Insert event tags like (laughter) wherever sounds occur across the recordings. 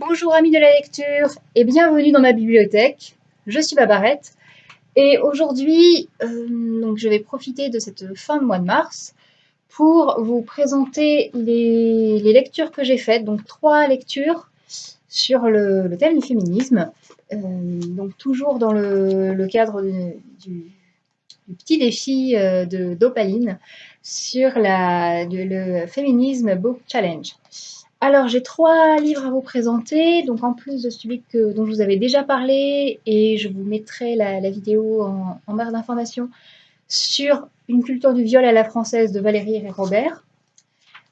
Bonjour amis de la lecture et bienvenue dans ma bibliothèque. Je suis Babarette et aujourd'hui euh, je vais profiter de cette fin de mois de mars pour vous présenter les, lectures que j'ai faites, donc trois lectures sur le, thème du féminisme, euh, donc toujours dans le, cadre du, petit défi euh, d'Opaline sur le Féminisme Book Challenge. Alors, j'ai trois livres à vous présenter, donc en plus de celui que, dont je vous avais déjà parlé, et je vous mettrai la, vidéo en, barre d'informations sur Une culture du viol à la française de Valérie et Robert.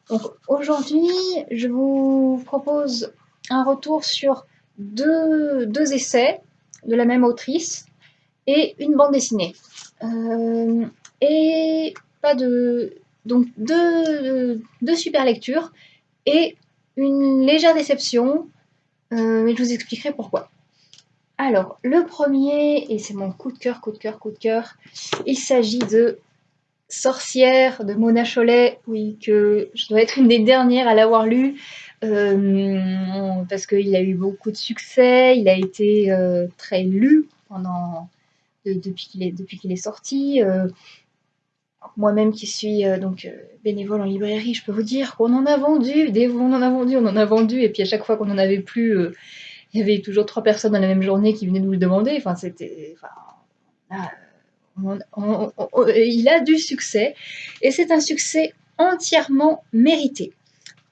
Donc aujourd'hui, je vous propose un retour sur deux, deux, essais de la même autrice et une bande dessinée. Euh, et pas de... Donc deux, deux super lectures et une légère déception, euh, mais je vous expliquerai pourquoi. Alors, le premier, et c'est mon coup de cœur, coup de cœur, coup de cœur, il s'agit de Sorcière de Mona Cholet, oui, que je dois être une des dernières à l'avoir lu, euh, parce qu'il a eu beaucoup de succès, il a été euh, très lu pendant, depuis qu'il est, est, sorti moi-même qui suis euh, donc euh, bénévole en librairie, je peux vous dire qu'on en a vendu, des, on en a vendu, on en a vendu, et puis à chaque fois qu'on en avait plus, euh, il y avait toujours trois personnes dans la même journée qui venaient nous le demander. Enfin, c'était, il a du succès, et c'est un succès entièrement mérité.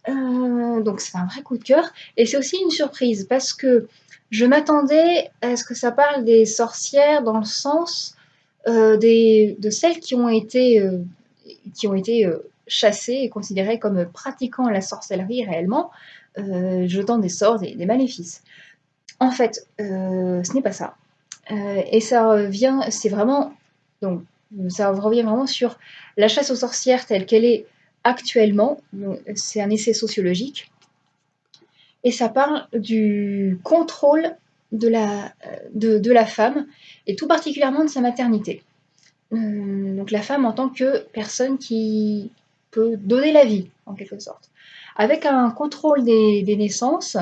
donc c'est un vrai coup de cœur, et c'est aussi une surprise parce que je m'attendais à ce que ça parle des sorcières dans le sens euh, de celles qui ont été, euh, qui ont été euh, chassées et considérées comme pratiquant la sorcellerie réellement, jetant des sorts et des maléfices. En fait, ce n'est pas ça. et ça revient, c'est vraiment, donc, ça revient vraiment sur la chasse aux sorcières telle qu'elle est actuellement. C'est un essai sociologique. Et ça parle du contrôle de la, de, de la femme, et tout particulièrement de sa maternité. Euh, donc la femme en tant que personne qui peut donner la vie, en quelque sorte. Avec un contrôle des, naissances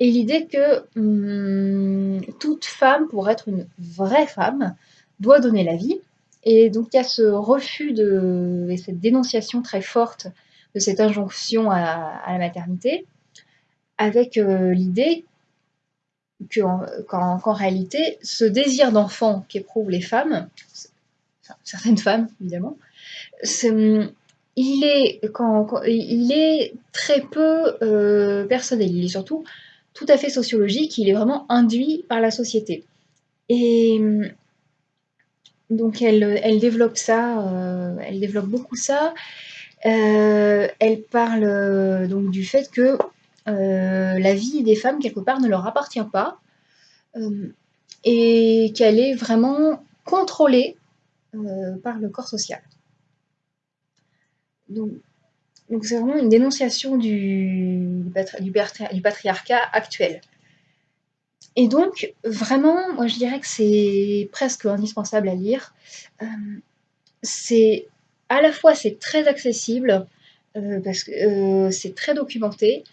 et l'idée que hum, toute femme, pour être une vraie femme, doit donner la vie. Et donc il y a ce refus de, et cette dénonciation très forte de cette injonction à, la maternité, avec euh, l'idée qu'en réalité, ce désir d'enfant qu'éprouvent les femmes, certaines femmes évidemment, il, est, très peu euh, personnel, il est surtout tout à fait sociologique, il est vraiment induit par la société. Et donc elle, elle développe ça, euh, elle développe beaucoup ça. Euh, elle parle donc du fait que euh, la vie des femmes, quelque part, ne leur appartient pas euh, et qu'elle est vraiment contrôlée euh, par le corps social. Donc, c'est vraiment une dénonciation du, patriarcat actuel. Et donc, vraiment, moi je dirais que c'est presque indispensable à lire. c'est à la fois c'est très accessible parce que c'est très documenté,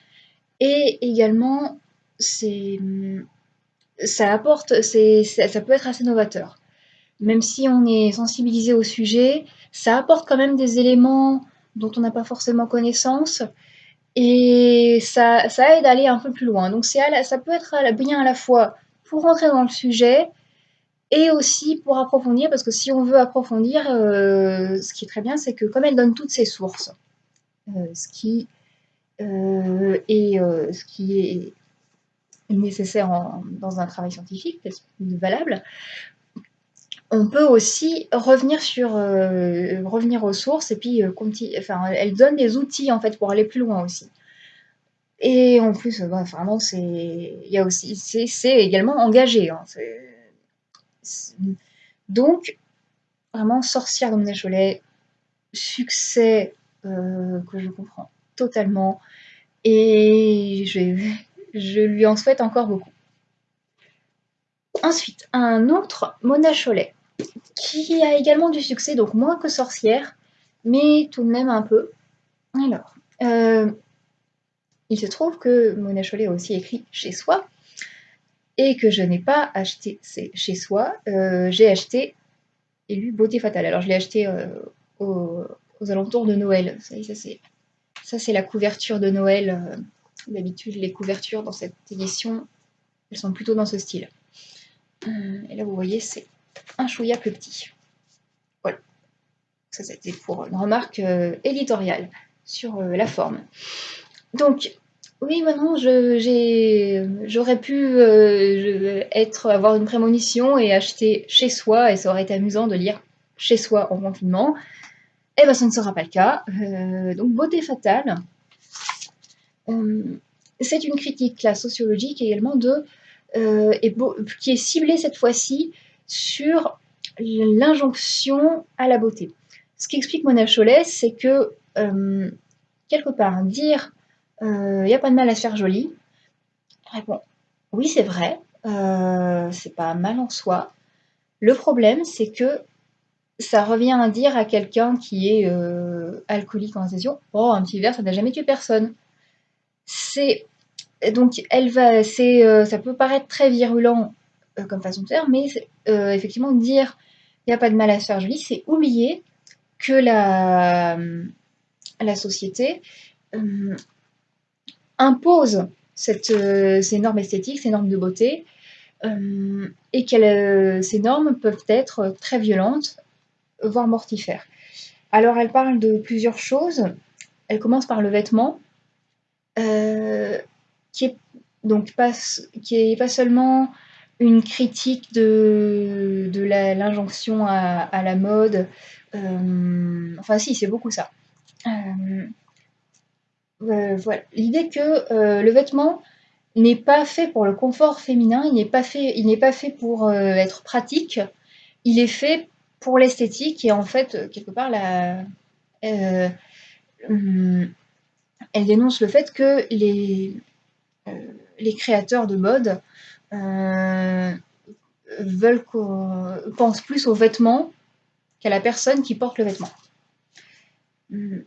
et également, ça apporte, ça, peut être assez novateur. Même si on est sensibilisé au sujet, ça apporte quand même des éléments dont on n'a pas forcément connaissance. Et ça, aide à aller un peu plus loin. Donc ça peut être bien à la fois pour rentrer dans le sujet et aussi pour approfondir, parce que si on veut approfondir, euh, ce qui est très bien, c'est que comme elle donne toutes ses sources, euh, ce qui euh, et euh, ce qui est nécessaire dans un travail scientifique, valable, on peut aussi revenir sur euh, revenir aux sources et puis enfin, elle donne des outils en fait pour aller plus loin aussi. Et en plus, bah, vraiment, c'est il aussi c'est également engagé. Hein, donc vraiment sorcière Mona Cholet, succès que je comprends totalement. Et je, lui en souhaite encore beaucoup. Ensuite, un autre, Mona Cholet, qui a également du succès, donc moins que Sorcière, mais tout de même un peu. Alors, euh, il se trouve que Mona Chollet a aussi écrit Chez soi, et que je n'ai pas acheté Chez soi, euh, j'ai acheté et lu Beauté fatale. Alors je l'ai acheté euh, aux, alentours de Noël. Ça, c'est ça c'est la couverture de Noël. Euh, d'habitude, les couvertures dans cette édition, elles sont plutôt dans ce style. Et là, vous voyez, c'est un chouïa plus petit. Voilà. Ça, c'était pour une remarque éditoriale sur la forme. Donc, oui, maintenant, j'aurais pu euh, avoir une prémonition et acheter chez soi, et ça aurait été amusant de lire chez soi en confinement. Eh bien, ce ne sera pas le cas. Euh, donc, Beauté fatale. Euh, c'est une critique là, sociologique également de, et qui est ciblée cette fois-ci sur l'injonction à la beauté. Ce qu'explique Mona Chollet, c'est que quelque part, dire il euh, n'y a pas de mal à se faire joli. Réponds, oui, c'est vrai, euh, c'est pas mal en soi. Le problème, c'est que ça revient à dire à quelqu'un qui est euh, alcoolique en session, oh, un petit verre, ça n'a jamais tué personne. C'est donc elle va, c'est, ça peut paraître très virulent comme façon de faire, mais effectivement dire il n'y a pas de mal à se faire joli, c'est oublier que la, la société impose cette, euh, ces normes esthétiques, ces normes de beauté, euh, et que euh, ces normes peuvent être très violentes, voire mortifères. Alors elle parle de plusieurs choses. Elle commence par le vêtement, qui est donc pas, qui est pas seulement une critique de, de l'injonction à, la mode. enfin si, c'est beaucoup ça. Euh, voilà. L'idée que euh, le vêtement n'est pas fait pour le confort féminin, il n'est pas fait, il n'est pas fait pour euh, être pratique, il est fait pour l'esthétique et en fait quelque part la, hum, elle dénonce le fait que les, les créateurs de mode veulent qu'on pense plus au vêtement qu'à la personne qui porte le vêtement. Hum.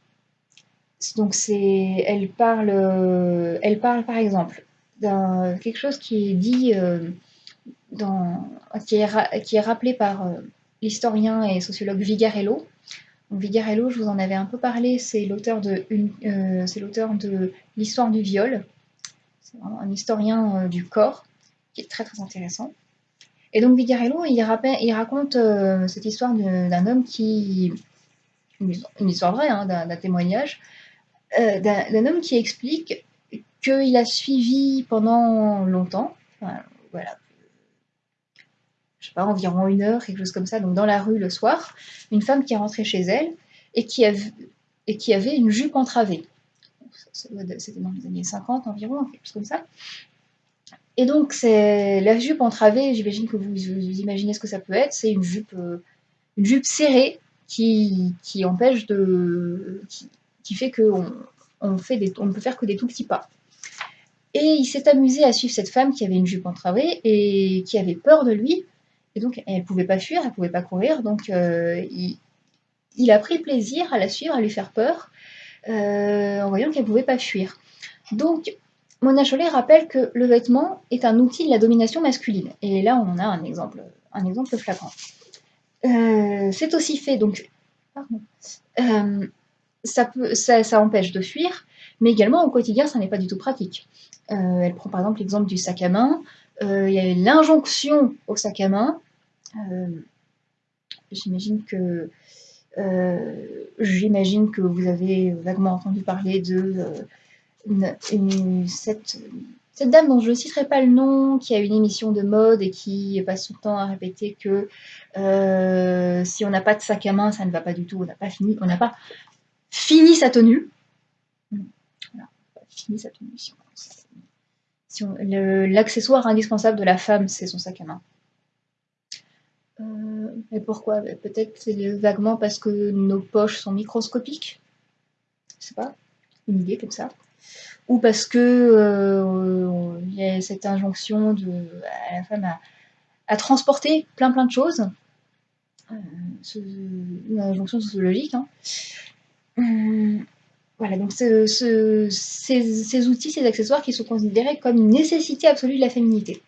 Donc c'est, elle parle, euh, elle parle par exemple d'un quelque chose qui est dit euh, dans, qui est, qui est rappelé par euh, l'historien et sociologue Vigarello. Vigarello, je vous en avais un peu parlé, c'est l'auteur de, de l'histoire du viol. C'est un historien du corps qui est très très intéressant. Et donc Vigarello, il, il raconte cette histoire d'un homme qui, une, histoire vraie, hein, d'un témoignage, euh, d'un homme qui explique qu'il a suivi pendant longtemps, voilà, pas, environ une heure, quelque chose comme ça, donc dans la rue le soir, une femme qui est rentrée chez elle et qui, et qui avait une jupe entravée. C'était dans les années 50 environ, quelque chose comme ça. Et donc, c'est la jupe entravée, j'imagine que vous, imaginez ce que ça peut être, c'est une jupe, euh, une jupe serrée qui, qui empêche de qui fait qu'on on fait des, on ne peut faire que des tout petits pas. Et il s'est amusé à suivre cette femme qui avait une jupe entravée et qui avait peur de lui. Et donc, elle ne pouvait pas fuir, elle ne pouvait pas courir. Donc, euh, il, a pris plaisir à la suivre, à lui faire peur, euh, en voyant qu'elle ne pouvait pas fuir. Donc, Mona Chollet rappelle que le vêtement est un outil de la domination masculine. Et là, on a un exemple, un exemple flagrant. Euh, c'est aussi fait, donc, pardon, ça, empêche de fuir, mais également au quotidien, ça n'est pas du tout pratique. Elle prend par exemple l'exemple du sac à main. Euh, il y a l'injonction au sac à main. Euh, j'imagine que j'imagine que vous avez vaguement entendu parler de cette, dame dont je ne citerai pas le nom, qui a une émission de mode et qui passe le temps à répéter que si on n'a pas de sac à main, ça ne va pas du tout, on n'a pas fini, on n'a pas Fini sa tenue. Fini sa tenue. Si L'accessoire indispensable de la femme, c'est son sac à main. Euh, et pourquoi? Ben, Peut-être vaguement parce que nos poches sont microscopiques. Je sais pas. Une idée comme ça. Ou parce que euh, il y a cette injonction de, à la femme à, transporter plein plein de choses. Euh, une injonction sociologique. Hein. Voilà, donc ce- ce- ces, outils, ces accessoires qui sont considérés comme une nécessité absolue de la féminité.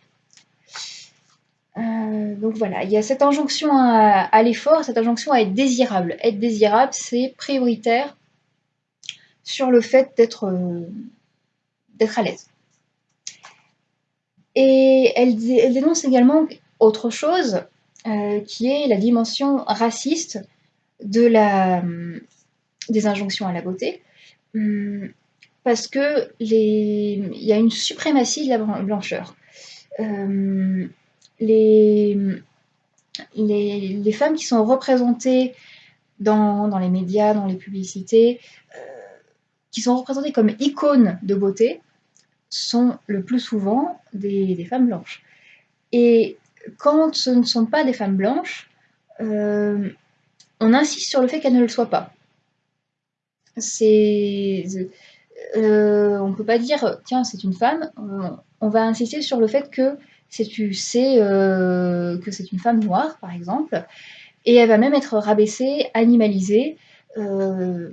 Euh, donc voilà, il y a cette injonction à, l'effort, cette injonction à être désirable. Être désirable, c'est prioritaire sur le fait d'être euh, à l'aise. Et elle, dé- elle dénonce également autre chose, euh, qui est la dimension raciste de la, des injonctions à la beauté. Hum, Parce que il y a une suprématie de la blan- blancheur. Euh, les, femmes qui sont représentées dans, les médias, dans les publicités, euh, qui sont représentées comme icônes de beauté, sont le plus souvent des, des femmes blanches. Et quand ce ne sont pas des femmes blanches, euh, on insiste sur le fait qu'elles ne le soient pas. Euh, on peut pas dire tiens c'est une femme. On, on va insister sur le fait que c'est euh, que c'est une femme noire par exemple, et elle va même être rabaissée, animalisée. euh,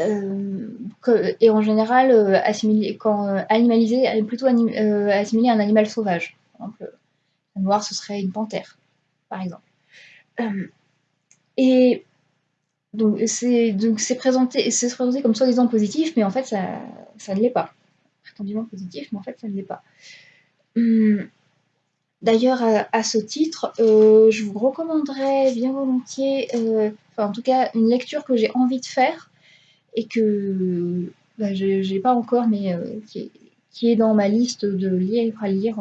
euh, et en général, euh, assimilée, quand euh, animalisée, elle est plutôt euh, assimilée à un animal sauvage. Par exemple, un noir, ce serait une panthère, par exemple. Euh, et donc c'est donc c'est présenté, c'est présenté comme soi-disant positif, mais en fait ça, ça ne l'est pas. Prétendument positif, mais en fait ça ne l'est pas. Hum, D'ailleurs, à, ce titre, euh, je vous recommanderais bien volontiers, euh, enfin en tout cas une lecture que j'ai envie de faire et que bah, je j'ai pas encore, mais euh, qui, est, qui est dans ma liste de livres à lire.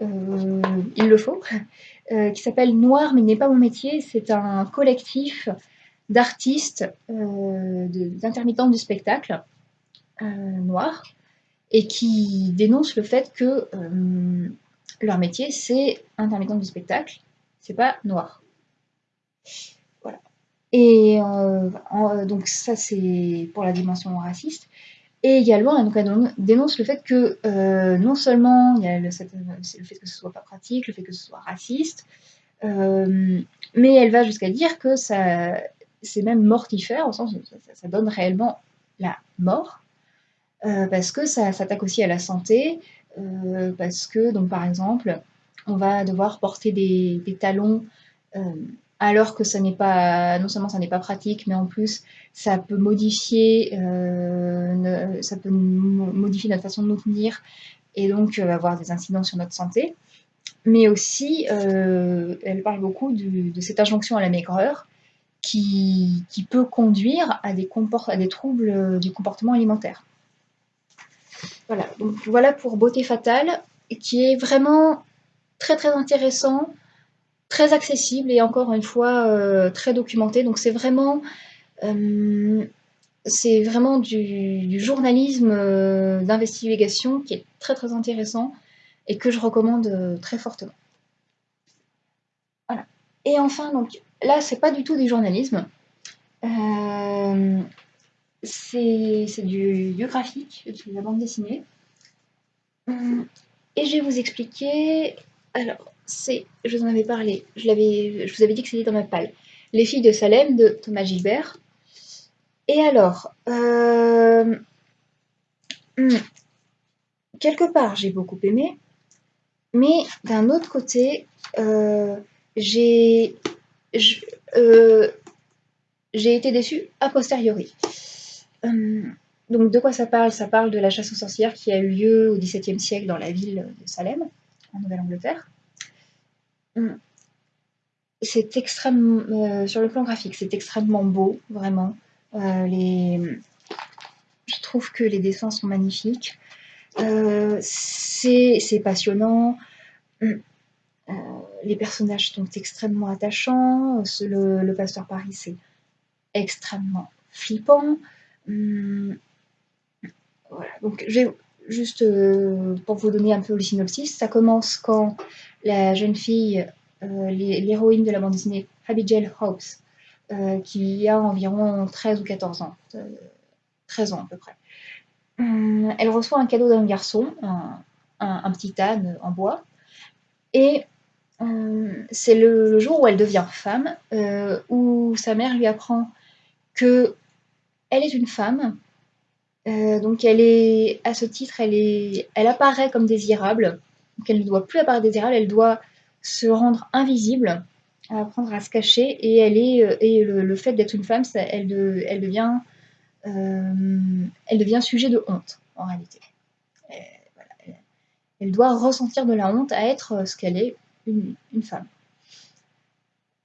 il le faut, qui s'appelle Noir mais n'est pas mon métier. C'est un collectif d'artistes, euh, d'intermittents du spectacle euh, noirs et qui dénoncent le fait que euh, leur métier c'est intermittent du spectacle, c'est pas noir. Voilà. Et euh, donc ça c'est pour la dimension raciste. Et également, elle dénonce le fait que non seulement il y a le, fait que ce soit pas pratique, le fait que ce soit raciste, mais elle va jusqu'à dire que ça, c'est même mortifère, au sens où ça, donne réellement la mort, euh, parce que ça s'attaque aussi à la santé, euh, parce que, donc par exemple, on va devoir porter des, talons euh, alors que ça n'est pas, non seulement ça n'est pas pratique, mais en plus ça peut modifier, ça peut mo- modifier notre façon de nous tenir et donc avoir des incidents sur notre santé. Mais aussi, elle parle beaucoup de cette injonction à la maigreur qui, peut conduire à des, troubles du comportement alimentaire. Voilà, donc voilà pour Beauté Fatale, qui est vraiment très très intéressant, très accessible et encore une fois euh, très documenté. Donc c'est vraiment, euh, du, journalisme euh, d'investigation qui est très très intéressant et que je recommande très fortement. Et enfin, donc là, c'est pas du tout du journalisme. Euh, c'est du, du graphique, de la bande dessinée. Hum, Et je vais vous expliquer. Alors, c'est, je vous en avais parlé, je, je vous avais dit que c'était dans ma palle. Les filles de Salem de Thomas Gilbert. Et alors, euh, hum, quelque part, j'ai beaucoup aimé, mais d'un autre côté, euh, j'ai, euh, été déçue a posteriori. Hum, donc, de quoi ça parle? Ça parle de la chasse aux sorcières qui a eu lieu au XVIIe siècle dans la ville de Salem, en Nouvelle-Angleterre. Hum, C'est extrêmement, euh, sur le plan graphique, c'est extrêmement beau, vraiment. Euh, les, je trouve que les dessins sont magnifiques. Euh, c'est passionnant. Euh, les personnages sont extrêmement attachants. Le, pasteur Paris, c'est extrêmement flippant. Hum, voilà. Donc, je vais juste euh, pour vous donner un peu le synopsis, ça commence quand la jeune fille, euh, l'hé- l'héroïne de la bande dessinée, Abigail Hobbs, euh, qui a environ 13 ou 14 ans, euh, 13 ans à peu près. Hum, elle reçoit un cadeau d'un garçon, un, un- petit âne en bois, et c'est le, jour où elle devient femme, euh, où sa mère lui apprend que elle est une femme. donc elle est, à ce titre, elle, est, elle apparaît comme désirable. Donc elle ne doit plus apparaître désirable, elle doit se rendre invisible, apprendre à se cacher. Et, elle est, et le, fait d'être une femme, elle, devient, elle devient sujet de honte, en réalité. elle, doit ressentir de la honte à être ce qu'elle est, une, femme.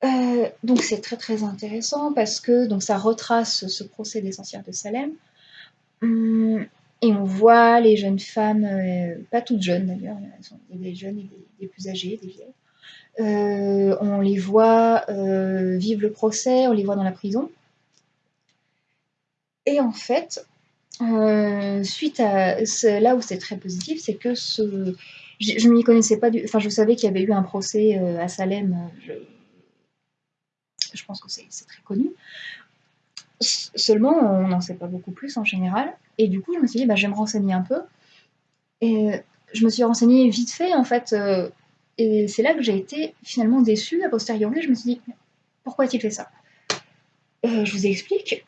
Euh, donc c'est très très intéressant parce que donc ça retrace ce procès des sorcières de Salem. Hum, et on voit les jeunes femmes, euh, pas toutes jeunes d'ailleurs, il y a des jeunes et des, plus âgées, des vieilles. Euh, on les voit vivre le procès, on les voit dans la prison. Et en fait, suite à là où c'est très positif, c'est que ce, je ne m'y connaissais pas du. Enfin, je savais qu'il y avait eu un procès à Salem. Je, je pense que c'est très connu. Seulement, on n'en sait pas beaucoup plus en général. Et du coup, je me suis dit, bah, je vais me renseigner un peu. Et je me suis renseignée vite fait, en fait. Euh, et c'est là que j'ai été finalement déçue a posteriori. Je me suis dit, pourquoi a-t-il fait ça? Euh, Je vous explique.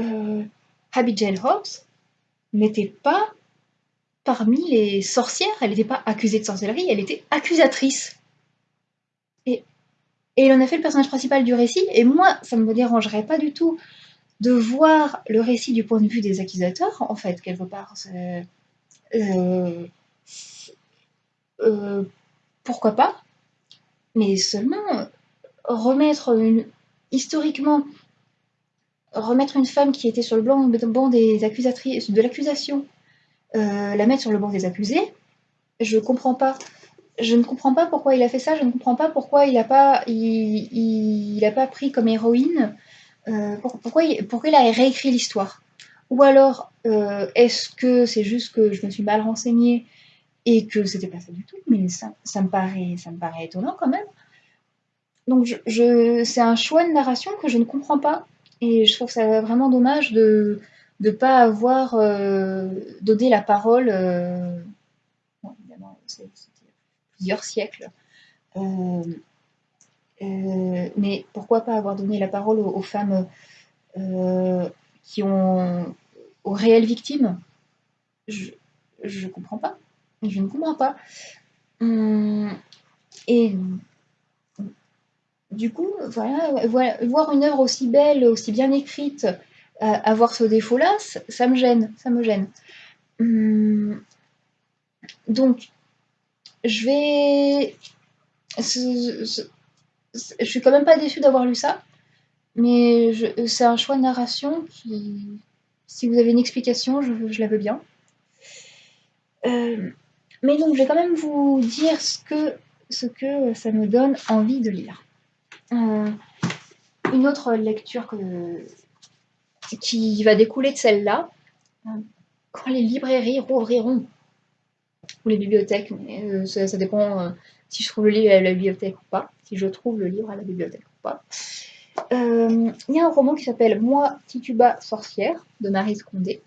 Euh, Abigail Hobbs n'était pas parmi les sorcières. Elle n'était pas accusée de sorcellerie, elle était accusatrice. Et il en a fait le personnage principal du récit, et moi, ça ne me dérangerait pas du tout de voir le récit du point de vue des accusateurs, en fait, quelque part. Euh, euh, pourquoi pas? Mais seulement remettre une, historiquement, remettre une femme qui était sur le banc des accusatrices, de l'accusation, euh, la mettre sur le banc des accusés, je comprends pas. Je ne comprends pas pourquoi il a fait ça, je ne comprends pas pourquoi il n'a pas, pris comme héroïne, euh, pourquoi, il, a réécrit l'histoire. Ou alors, euh, est-ce que c'est juste que je me suis mal renseignée et que c'était pas ça du tout, mais ça, me, paraît, ça étonnant quand même. Donc je c'est un choix de narration que je ne comprends pas. Et je trouve ça vraiment dommage de ne pas avoir euh, donné la parole. Euh, évidemment, plusieurs siècles. Euh, mais pourquoi pas avoir donné la parole aux, femmes qui ont aux réelles victimes? Je ne comprends pas. Je ne comprends pas. Hum, et du coup, voilà, voir une œuvre aussi belle, aussi bien écrite, avoir ce défaut-là, ça me gêne, ça me gêne. Hum, donc, je vais. Je suis quand même pas déçue d'avoir lu ça, mais c'est un choix de narration qui. Si vous avez une explication, je, la veux bien. Euh, mais donc, je vais quand même vous dire ce que, ça me donne envie de lire. Euh, une autre lecture que, qui va découler de celle-là, euh, quand les librairies rouvriront ou les bibliothèques, mais euh, ça, dépend euh, si je trouve le livre à la bibliothèque ou pas, si je trouve le livre à la bibliothèque ou pas. Il y a un roman qui s'appelle Moi, Tituba, sorcière de Marie Scondé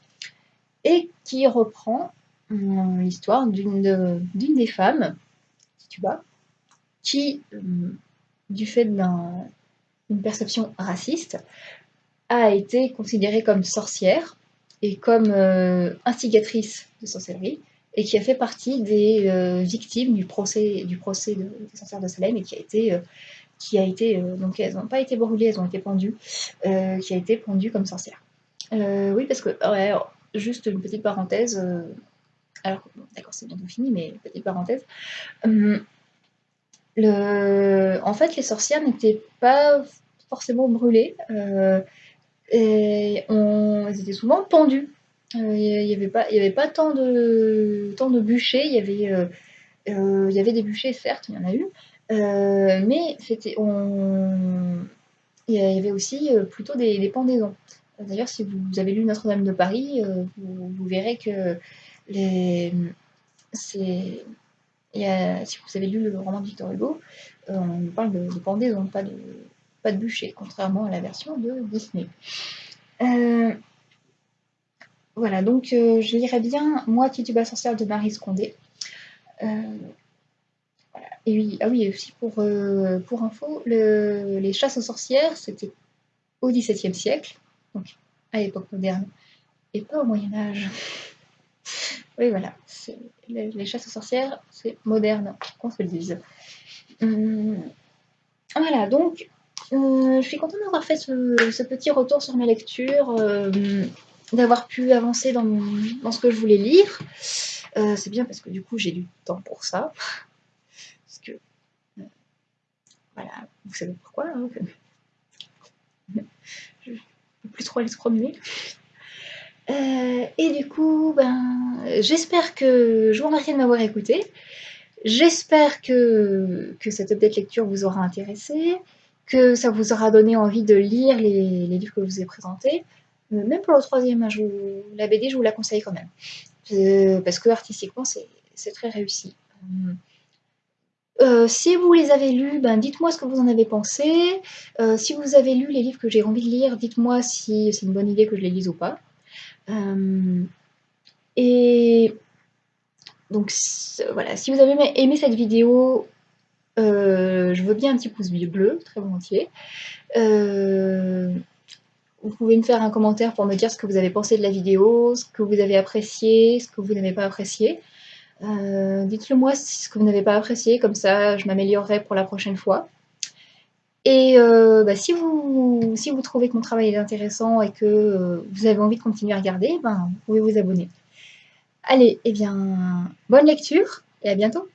et qui reprend l'histoire d'une des femmes, Tituba, qui, du fait d'une perception raciste, a été considérée comme sorcière et comme instigatrice de sorcellerie et qui a fait partie des euh, victimes du procès, du procès des sorcières de Salem et qui a été, euh, qui a été euh, donc elles n'ont pas été brûlées, elles ont été pendues, qui a été pendue comme sorcière. oui, parce que, juste une petite parenthèse, alors d'accord, c'est bientôt fini, mais petite parenthèse. Hum, le, en fait, les sorcières n'étaient pas forcément brûlées, et on, elles étaient souvent pendues. Euh, il n'y avait, pas, tant de, bûchers, il y, avait, euh, euh, il y avait des bûchers, certes, il y en a eu, mais il y avait aussi plutôt des, pendaisons. D'ailleurs, si vous avez lu Notre-Dame de Paris, vous, verrez que si vous avez lu le roman de Victor Hugo, on parle de, de pendaison, pas de, de bûcher, contrairement à la version de Disney. Voilà, donc euh, je lirais bien Moi, Tituba sorcière de Marie Scondé. Euh, et oui, ah oui, aussi pour, euh, info, les chasses aux sorcières, c'était au XVIIe siècle, donc à l'époque moderne et pas au Moyen Âge. (laughs) Oui, voilà, les, chasses aux sorcières, c'est moderne, qu'on se le dise. Hum, voilà, donc, euh, je suis contente d'avoir fait ce, petit retour sur mes lectures, euh, d'avoir pu avancer dans, ce que je voulais lire. Euh, c'est bien parce que du coup, j'ai du temps pour ça. Parce que, voilà, vous savez pourquoi. Hein, (laughs) je ne peux plus trop aller se promener. Et du coup, ben, j'espère que je vous remercie de m'avoir écouté. J'espère que, que cette update lecture vous aura intéressé, que ça vous aura donné envie de lire les, livres que je vous ai présentés. Euh, même pour le troisième, hein, la BD, je vous la conseille quand même. Euh, parce que artistiquement, c'est très réussi. si vous les avez lus, ben, dites-moi ce que vous en avez pensé. si vous avez lu les livres que j'ai envie de lire, dites-moi si c'est une bonne idée que je les lise ou pas. Euh, et donc voilà, si vous avez aimé cette vidéo, euh, je veux bien un petit pouce bleu, très volontiers. Euh, vous pouvez me faire un commentaire pour me dire ce que vous avez pensé de la vidéo, ce que vous avez apprécié, ce que vous n'avez pas apprécié. Dites-le moi ce que vous n'avez pas apprécié, comme ça je m'améliorerai pour la prochaine fois. Et euh, bah, si, vous, si vous trouvez que mon travail est intéressant et que euh, vous avez envie de continuer à regarder, ben, vous pouvez vous abonner. Allez, eh bien, bonne lecture et à bientôt